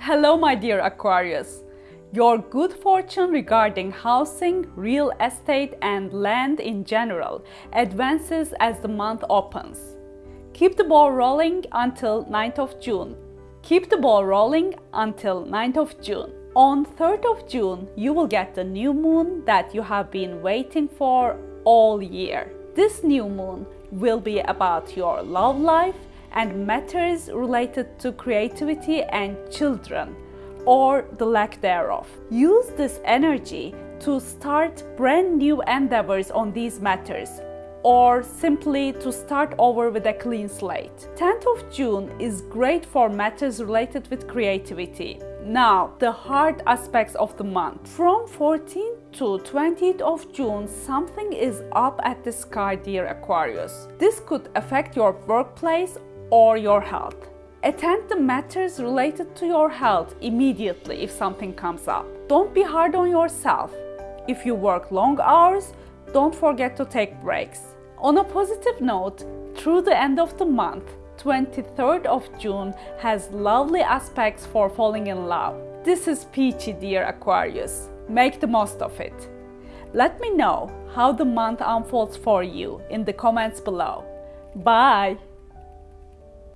Hello, my dear Aquarius. Your good fortune regarding housing, real estate, and land in general advances as the month opens. Keep the ball rolling until 9th of June. Keep the ball rolling until 9th of June. On 3rd of June, you will get the new moon that you have been waiting for all year. This new moon will be about your love life and matters related to creativity and children or the lack thereof. Use this energy to start brand new endeavors on these matters or simply to start over with a clean slate. 10th of June is great for matters related with creativity. Now, the hard aspects of the month. From 14th to 20th of June, something is up at the sky, dear Aquarius. This could affect your workplace or your health. Attend the matters related to your health immediately if something comes up. Don't be hard on yourself. If you work long hours, don't forget to take breaks. On a positive note, through the end of the month, 23rd of June has lovely aspects for falling in love. This is peachy, dear Aquarius. Make the most of it. Let me know how the month unfolds for you in the comments below. Bye!